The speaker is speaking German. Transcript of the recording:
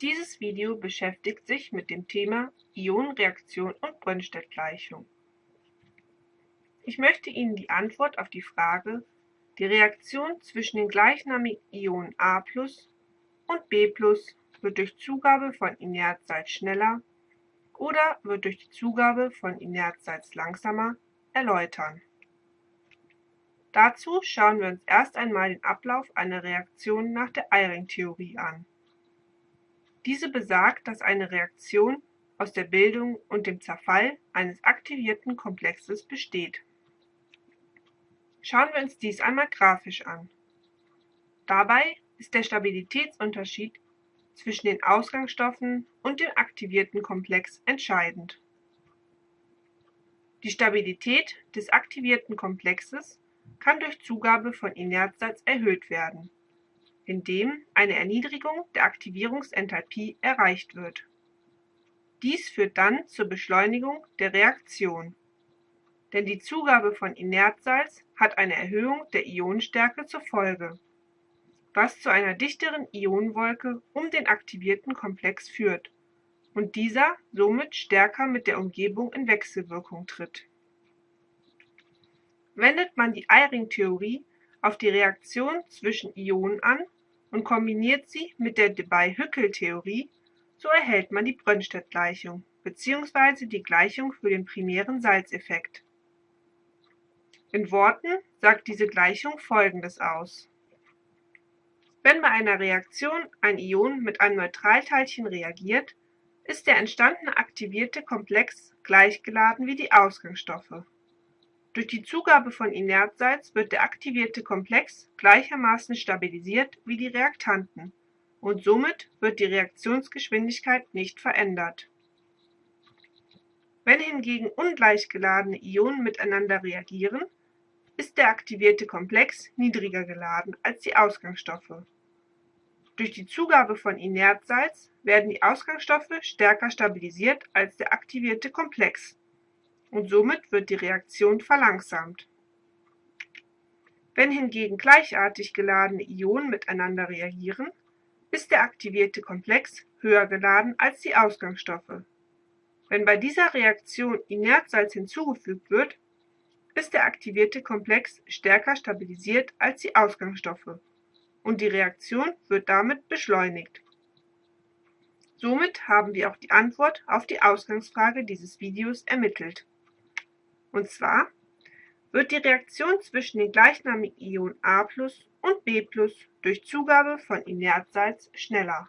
Dieses Video beschäftigt sich mit dem Thema Ionenreaktion und Brønsted-Gleichung. Ich möchte Ihnen die Antwort auf die Frage, die Reaktion zwischen den gleichnamigen Ionen A+ und B+ wird durch Zugabe von Inertsalz schneller oder wird durch die Zugabe von Inertsalz langsamer erläutern. Dazu schauen wir uns erst einmal den Ablauf einer Reaktion nach der Eyring-Theorie an. Diese besagt, dass eine Reaktion aus der Bildung und dem Zerfall eines aktivierten Komplexes besteht. Schauen wir uns dies einmal grafisch an. Dabei ist der Stabilitätsunterschied zwischen den Ausgangsstoffen und dem aktivierten Komplex entscheidend. Die Stabilität des aktivierten Komplexes kann durch Zugabe von Inertsalz erhöht werden, indem eine Erniedrigung der Aktivierungsenthalpie erreicht wird. Dies führt dann zur Beschleunigung der Reaktion, denn die Zugabe von Inertsalz hat eine Erhöhung der Ionenstärke zur Folge, was zu einer dichteren Ionenwolke um den aktivierten Komplex führt und dieser somit stärker mit der Umgebung in Wechselwirkung tritt. Wendet man die Eyring-Theorie auf die Reaktion zwischen Ionen an und kombiniert sie mit der Debye-Hückel-Theorie, so erhält man die Brønsted-Gleichung bzw. die Gleichung für den primären Salzeffekt. In Worten sagt diese Gleichung folgendes aus. Wenn bei einer Reaktion ein Ion mit einem Neutralteilchen reagiert, ist der entstandene aktivierte Komplex gleichgeladen wie die Ausgangsstoffe durch die Zugabe von Inertsalz wird der aktivierte Komplex gleichermaßen stabilisiert wie die Reaktanten und somit wird die Reaktionsgeschwindigkeit nicht verändert. Wenn hingegen ungleich geladene Ionen miteinander reagieren, ist der aktivierte Komplex niedriger geladen als die Ausgangsstoffe. Durch die Zugabe von Inertsalz werden die Ausgangsstoffe stärker stabilisiert als der aktivierte Komplex und somit wird die Reaktion verlangsamt. Wenn hingegen gleichartig geladene Ionen miteinander reagieren, ist der aktivierte Komplex höher geladen als die Ausgangsstoffe. Wenn bei dieser Reaktion Inertsalz hinzugefügt wird, ist der aktivierte Komplex stärker stabilisiert als die Ausgangsstoffe und die Reaktion wird damit beschleunigt. Somit haben wir auch die Antwort auf die Ausgangsfrage dieses Videos ermittelt. Und zwar wird die Reaktion zwischen den gleichnamigen Ionen A+ und B+ durch Zugabe von Inertsalz schneller